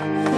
Bye.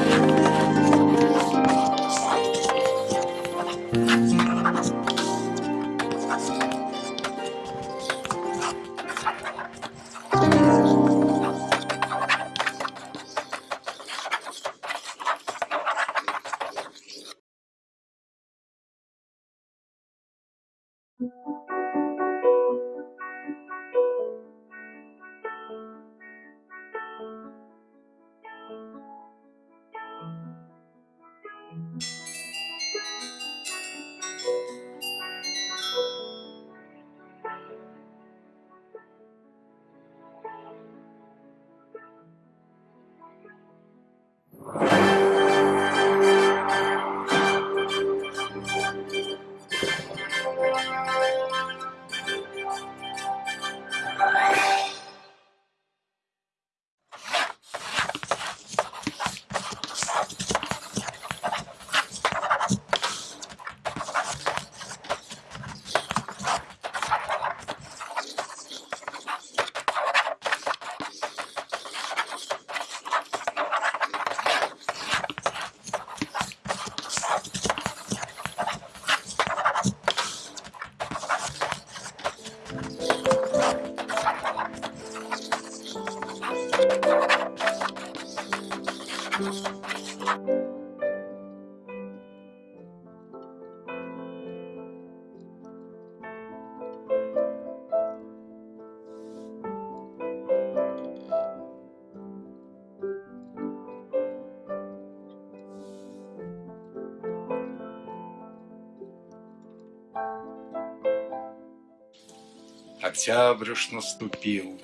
Октябрь уж наступил,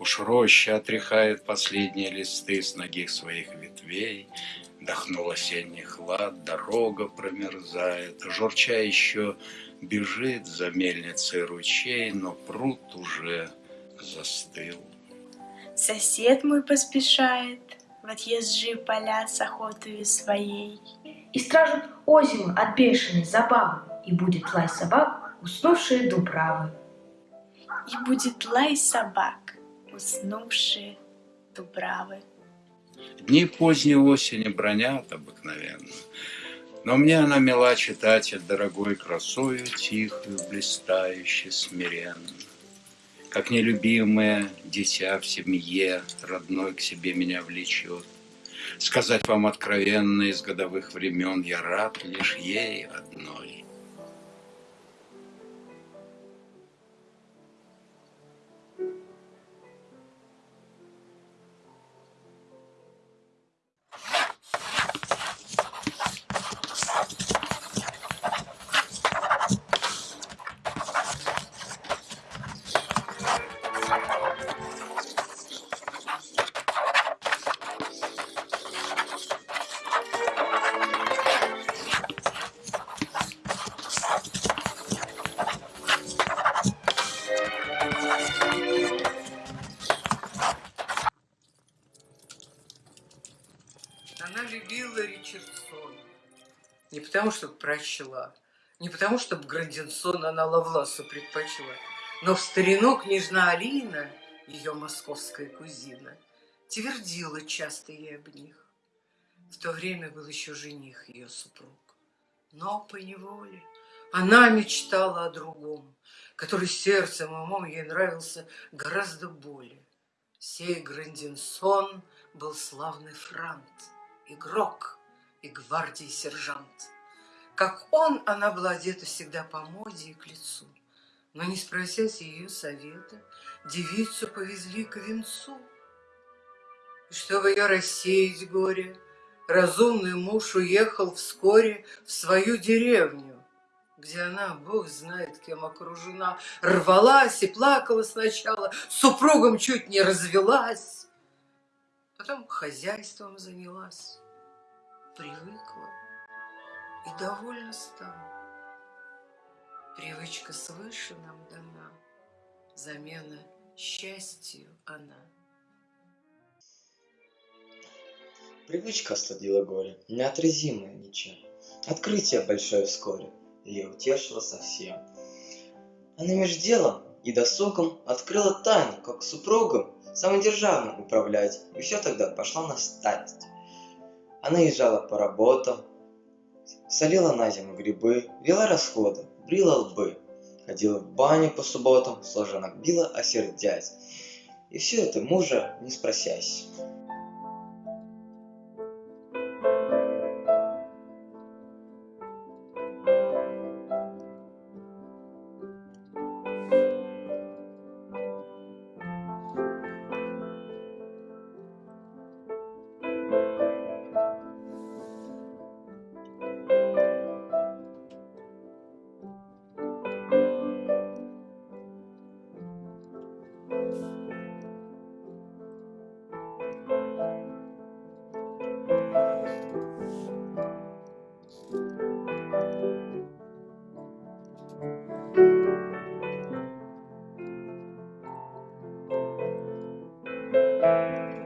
Уж роща отряхает последние листы С ноги своих ветвей, Дохнул осенний хлад, дорога промерзает, Журча еще бежит за мельницей ручей, Но пруд уже застыл. Сосед мой поспешает В отъезжие поля с охотою своей. И стражут озимы от бешеной забавы, И будет лай собак, уснувшие дубравы. И будет лай собак, уснувшие дубравы. Дни поздней осени бронят обыкновенно, Но мне она мила читать от дорогой красою Тихую, блистающую, смиренно. Как нелюбимое дитя в семье Родной к себе меня влечет. Сказать вам откровенно из годовых времен Я рад лишь ей одной. Она любила Ричардсона. Не потому, что прочла, не потому, что Грандинсона она Лавласу предпочла, но в старину княжна Алина, ее московская кузина, твердила часто ей об них. В то время был еще жених ее супруг. Но по неволе она мечтала о другом, который сердцем и умом ей нравился гораздо более. Сей Грандинсон был славный франт, игрок и гвардии сержант. Как он, она была одета всегда по моде и к лицу. Но не спросясь ее совета, девицу повезли к венцу. И чтобы ее рассеять горе, разумный муж уехал вскоре в свою деревню, где она, бог знает кем окружена, рвалась и плакала сначала, супругом чуть не развелась, потом хозяйством занялась, привыкла и довольно стала. Привычка свыше нам дана, замена счастью она. Привычка остудила горе, неотразимая ничем. Открытие большое вскоре ее утешило совсем. Она меж делом и досугом открыла тайну, как супругом самодержавным управлять, и все тогда пошло на стать. Она езжала по работам, солила на зиму грибы, вела расходы, брила лбы, ходила в баню по субботам, сложенок била, осердясь. И все это мужа не спросясь. Música